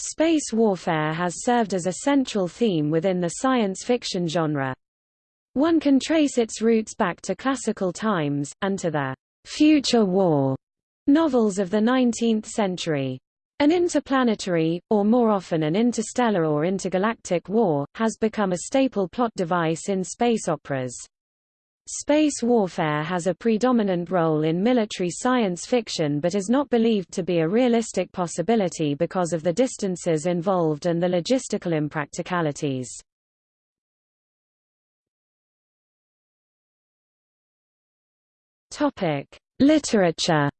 Space warfare has served as a central theme within the science fiction genre. One can trace its roots back to classical times, and to the future war novels of the 19th century. An interplanetary, or more often an interstellar or intergalactic war, has become a staple plot device in space operas. Space warfare has a predominant role in military science fiction but is not believed to be a realistic possibility because of the distances involved and the logistical impracticalities. Literature.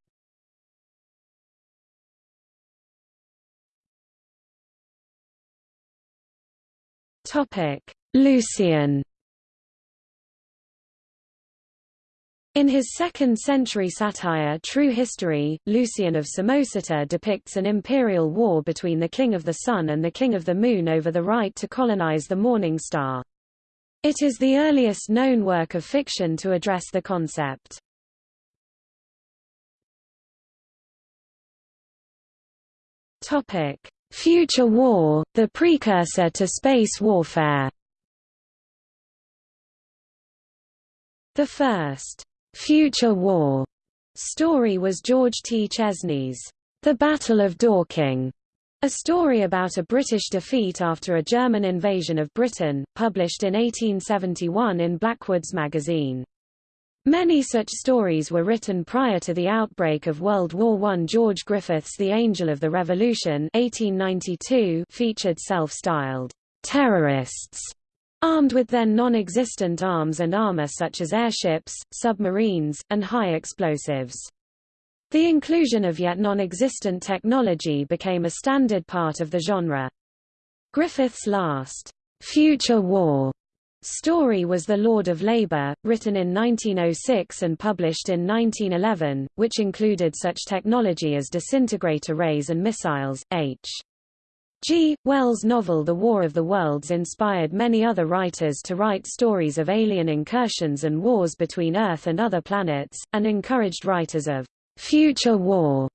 Lucian. In his second-century satire True History, Lucian of Samosata depicts an imperial war between the King of the Sun and the King of the Moon over the right to colonize the morning star. It is the earliest known work of fiction to address the concept. Future War, the precursor to space warfare. The first Future War story was George T. Chesney's The Battle of Dorking, a story about a British defeat after a German invasion of Britain, published in 1871 in Blackwood's magazine. Many such stories were written prior to the outbreak of World War I. George Griffith's The Angel of the Revolution 1892 featured self-styled terrorists Armed with their non-existent arms and armor such as airships, submarines, and high explosives. The inclusion of yet non-existent technology became a standard part of the genre. Griffith's last, future war story was The Lord of Labor, written in 1906 and published in 1911, which included such technology as disintegrator rays and missiles. H. G. Wells' novel The War of the Worlds inspired many other writers to write stories of alien incursions and wars between Earth and other planets, and encouraged writers of future war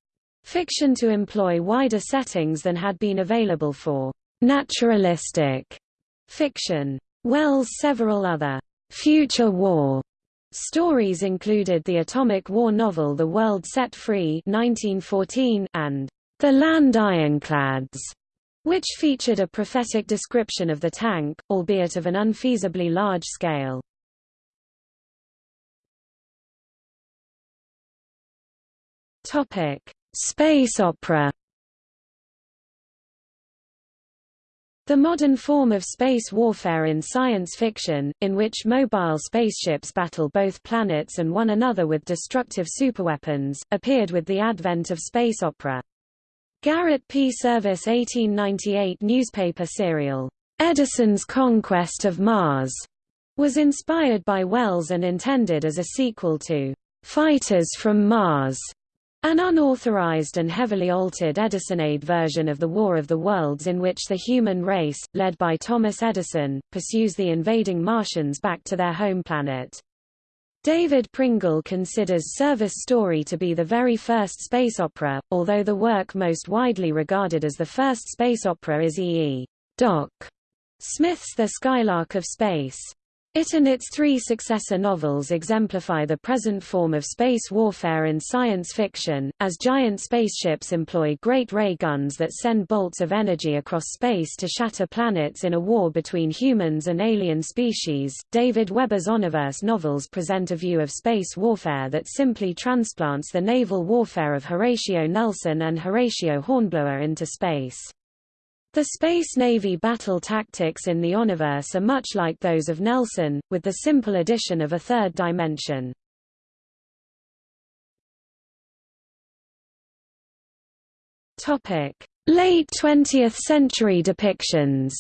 fiction to employ wider settings than had been available for naturalistic fiction. Wells' several other future war stories included the atomic war novel The World Set Free 1914 and The Land Ironclads which featured a prophetic description of the tank, albeit of an unfeasibly large scale. Topic: Space opera. The modern form of space warfare in science fiction, in which mobile spaceships battle both planets and one another with destructive superweapons, appeared with the advent of space opera. Garrett P. Serviss 1898 newspaper serial, Edison's Conquest of Mars, was inspired by Wells and intended as a sequel to Fighters from Mars, an unauthorized and heavily altered Edisonade version of the War of the Worlds in which the human race, led by Thomas Edison, pursues the invading Martians back to their home planet. David Pringle considers Serviss story to be the very first space opera, although the work most widely regarded as the first space opera is E. E. Doc. Smith's The Skylark of Space. It and its three successor novels exemplify the present form of space warfare in science fiction, as giant spaceships employ great ray guns that send bolts of energy across space to shatter planets in a war between humans and alien species. David Weber's Honorverse novels present a view of space warfare that simply transplants the naval warfare of Horatio Nelson and Horatio Hornblower into space. The Space Navy battle tactics in the Honorverse are much like those of Nelson, with the simple addition of a third dimension. Late 20th century depictions.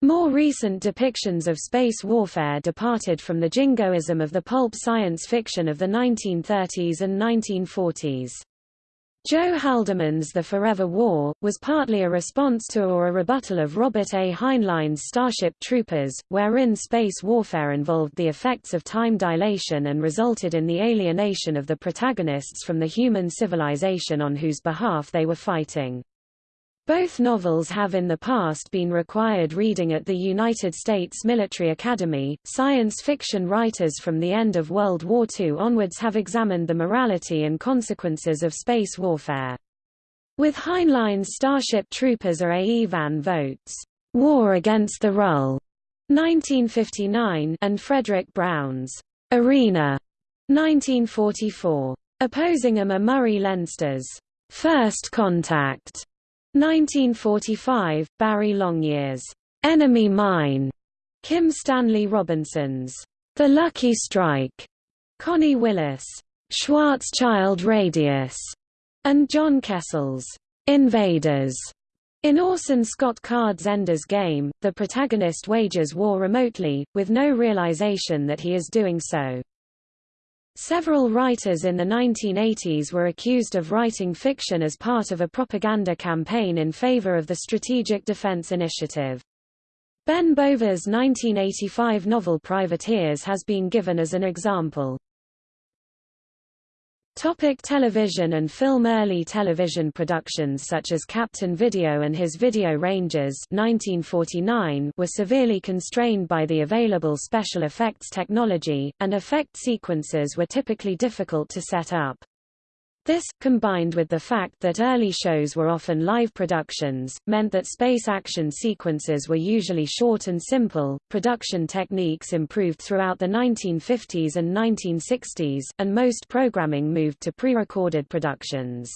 More recent depictions of space warfare departed from the jingoism of the pulp science fiction of the 1930s and 1940s. Joe Haldeman's The Forever War, was partly a response to or a rebuttal of Robert A. Heinlein's Starship Troopers, wherein space warfare involved the effects of time dilation and resulted in the alienation of the protagonists from the human civilization on whose behalf they were fighting. Both novels have in the past been required reading at the United States Military Academy. Science fiction writers from the end of World War II onwards have examined the morality and consequences of space warfare. With Heinlein's Starship Troopers or A. E. van Vogt's War Against the Rull 1959 and Fredric Brown's Arena 1944. Opposing them are Murray Leinster's First Contact 1945, Barry Longyear's Enemy Mine, Kim Stanley Robinson's The Lucky Strike, Connie Willis, Schwarzschild Radius, and John Kessel's Invaders. In Orson Scott Card's Ender's Game, the protagonist wages war remotely, with no realization that he is doing so. Several writers in the 1980s were accused of writing fiction as part of a propaganda campaign in favor of the Strategic Defense Initiative. Ben Bova's 1985 novel Privateers has been given as an example. Topic television and film Early television productions such as Captain Video and his Video Rangers 1949 were severely constrained by the available special effects technology, and effect sequences were typically difficult to set up. This, combined with the fact that early shows were often live productions, meant that space action sequences were usually short and simple. Production techniques improved throughout the 1950s and 1960s, and most programming moved to pre-recorded productions.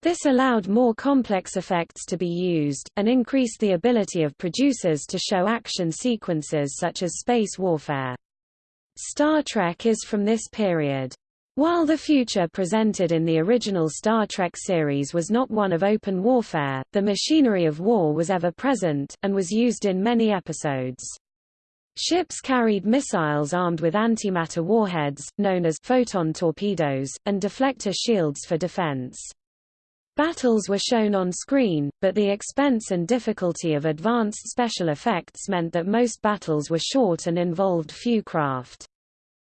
This allowed more complex effects to be used, and increased the ability of producers to show action sequences such as space warfare. Star Trek is from this period. While the future presented in the original Star Trek series was not one of open warfare, the machinery of war was ever present, and was used in many episodes. Ships carried missiles armed with antimatter warheads, known as photon torpedoes, and deflector shields for defense. Battles were shown on screen, but the expense and difficulty of advanced special effects meant that most battles were short and involved few craft.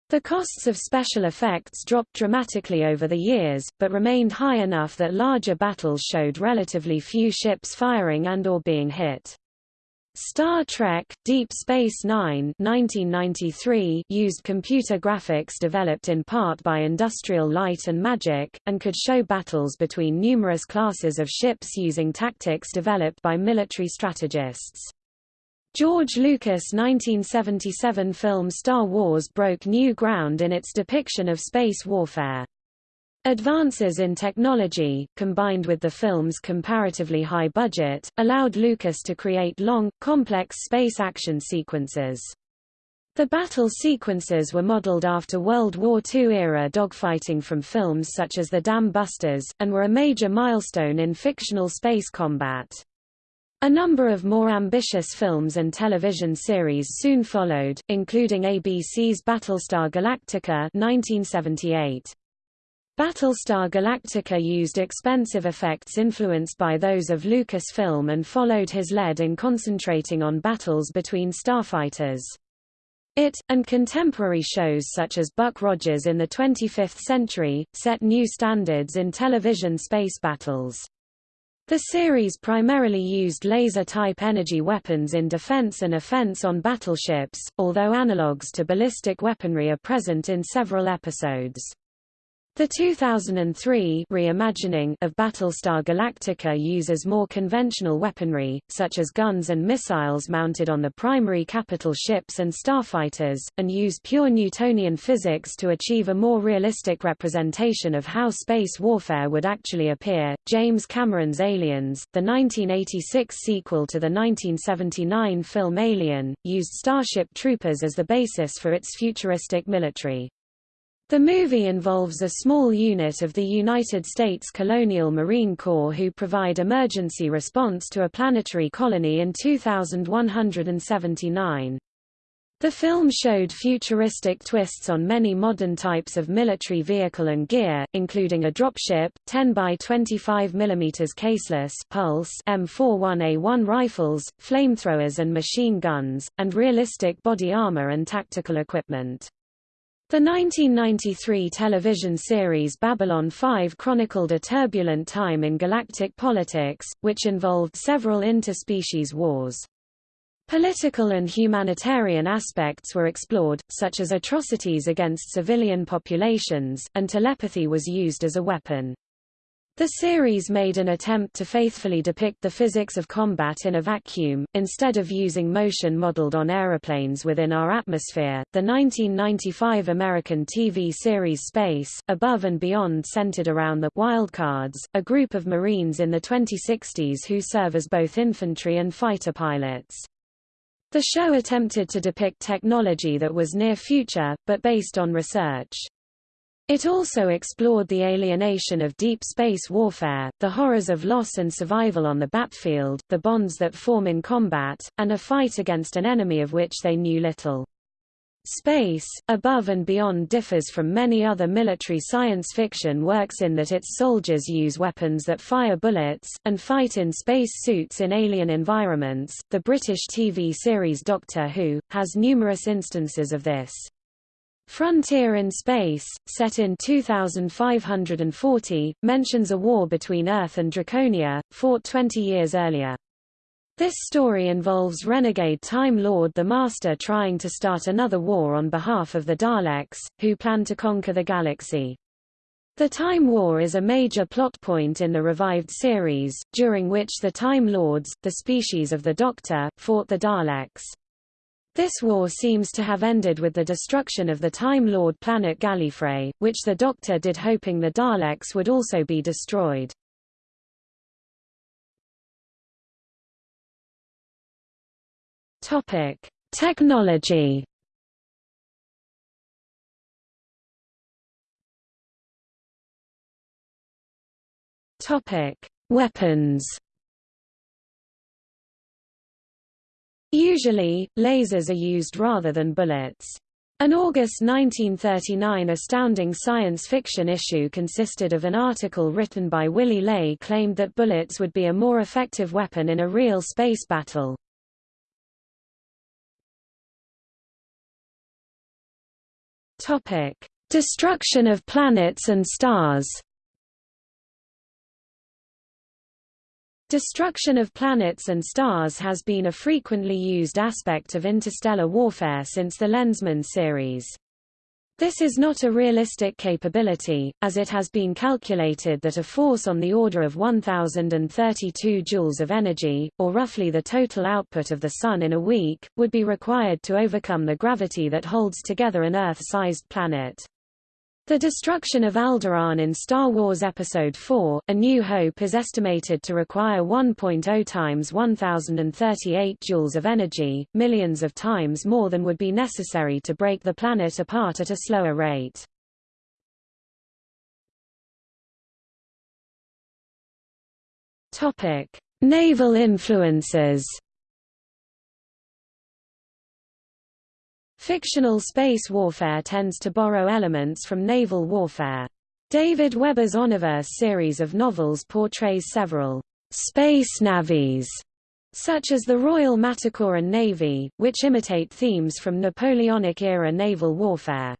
The costs of special effects dropped dramatically over the years, but remained high enough that larger battles showed relatively few ships firing and or being hit. Star Trek – Deep Space Nine 1993 used computer graphics developed in part by Industrial Light and Magic, and could show battles between numerous classes of ships using tactics developed by military strategists. George Lucas' 1977 film Star Wars broke new ground in its depiction of space warfare. Advances in technology, combined with the film's comparatively high budget, allowed Lucas to create long, complex space action sequences. The battle sequences were modeled after World War II-era dogfighting from films such as The Dam Busters, and were a major milestone in fictional space combat. A number of more ambitious films and television series soon followed, including ABC's Battlestar Galactica 1978. Battlestar Galactica used expensive effects influenced by those of Lucasfilm and followed his lead in concentrating on battles between starfighters. It, and contemporary shows such as Buck Rogers in the 25th Century, set new standards in television space battles. The series primarily used laser-type energy weapons in defense and offense on battleships, although analogues to ballistic weaponry are present in several episodes. The 2003 reimagining of Battlestar Galactica uses more conventional weaponry, such as guns and missiles mounted on the primary capital ships and starfighters, and use pure Newtonian physics to achieve a more realistic representation of how space warfare would actually appear. James Cameron's Aliens, the 1986 sequel to the 1979 film Alien, used Starship Troopers as the basis for its futuristic military. The movie involves a small unit of the United States Colonial Marine Corps who provide emergency response to a planetary colony in 2179. The film showed futuristic twists on many modern types of military vehicle and gear, including a dropship, 10 by 25 mm caseless pulse M41A1 rifles, flamethrowers and machine guns, and realistic body armor and tactical equipment. The 1993 television series Babylon 5 chronicled a turbulent time in galactic politics, which involved several interspecies wars. Political and humanitarian aspects were explored, such as atrocities against civilian populations, and telepathy was used as a weapon. The series made an attempt to faithfully depict the physics of combat in a vacuum, instead of using motion modeled on aeroplanes within our atmosphere. The 1995 American TV series Space, Above and Beyond centered around the Wildcards, a group of Marines in the 2060s who serve as both infantry and fighter pilots. The show attempted to depict technology that was near future, but based on research. It also explored the alienation of deep space warfare, the horrors of loss and survival on the battlefield, the bonds that form in combat, and a fight against an enemy of which they knew little. Space, Above and Beyond differs from many other military science fiction works in that its soldiers use weapons that fire bullets, and fight in space suits in alien environments. The British TV series Doctor Who has numerous instances of this. Frontier in Space, set in 2540, mentions a war between Earth and Draconia, fought 20 years earlier. This story involves renegade Time Lord the Master trying to start another war on behalf of the Daleks, who plan to conquer the galaxy. The Time War is a major plot point in the revived series, during which the Time Lords, the species of the Doctor, fought the Daleks. This war seems to have ended with the destruction of the Time Lord planet Gallifrey, which the Doctor did hoping the Daleks would also be destroyed. Topic: Technology. Topic: Weapons. Usually, lasers are used rather than bullets. An August 1939 astounding science fiction issue consisted of an article written by Willy Ley claimed that bullets would be a more effective weapon in a real space battle. Topic: Destruction of planets and stars. Destruction of planets and stars has been a frequently used aspect of interstellar warfare since the Lensman series. This is not a realistic capability, as it has been calculated that a force on the order of 1032 joules of energy, or roughly the total output of the Sun in a week, would be required to overcome the gravity that holds together an Earth-sized planet. The destruction of Alderaan in Star Wars Episode IV, A New Hope is estimated to require 1.0 times 1038 joules of energy, millions of times more than would be necessary to break the planet apart at a slower rate. Naval influences Fictional space warfare tends to borrow elements from naval warfare. David Weber's Honorverse series of novels portrays several space navies, such as the Royal Manticoran Navy, which imitate themes from Napoleonic-era naval warfare.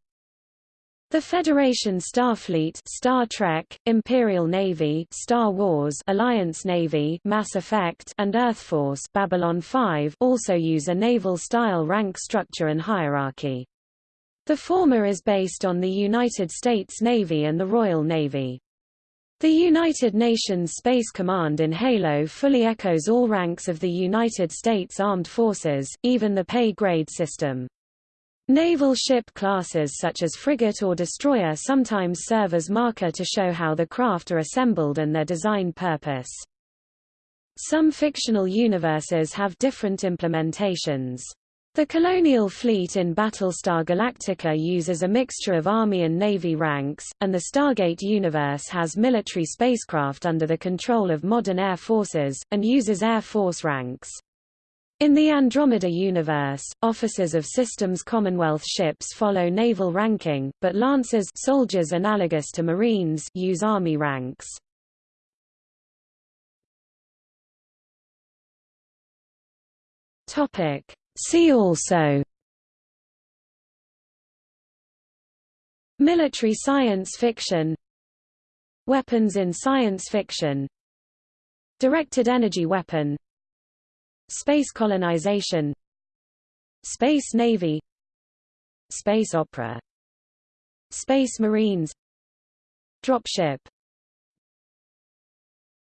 The Federation Starfleet Star Trek, Imperial Navy Star Wars Alliance Navy Mass Effect and Earthforce Babylon 5 also use a naval-style rank structure and hierarchy. The former is based on the United States Navy and the Royal Navy. The United Nations Space Command in Halo fully echoes all ranks of the United States Armed Forces, even the pay grade system. Naval ship classes such as frigate or destroyer sometimes serve as marker to show how the craft are assembled and their design purpose. Some fictional universes have different implementations. The Colonial Fleet in Battlestar Galactica uses a mixture of Army and Navy ranks, and the Stargate universe has military spacecraft under the control of modern air forces, and uses Air Force ranks. In the Andromeda universe, officers of Systems Commonwealth ships follow naval ranking, but lancers soldiers analogous to Marines use Army ranks. Topic: See also Military science fiction Weapons in science fiction Directed energy weapon Space colonization Space Navy Space opera Space Marines Dropship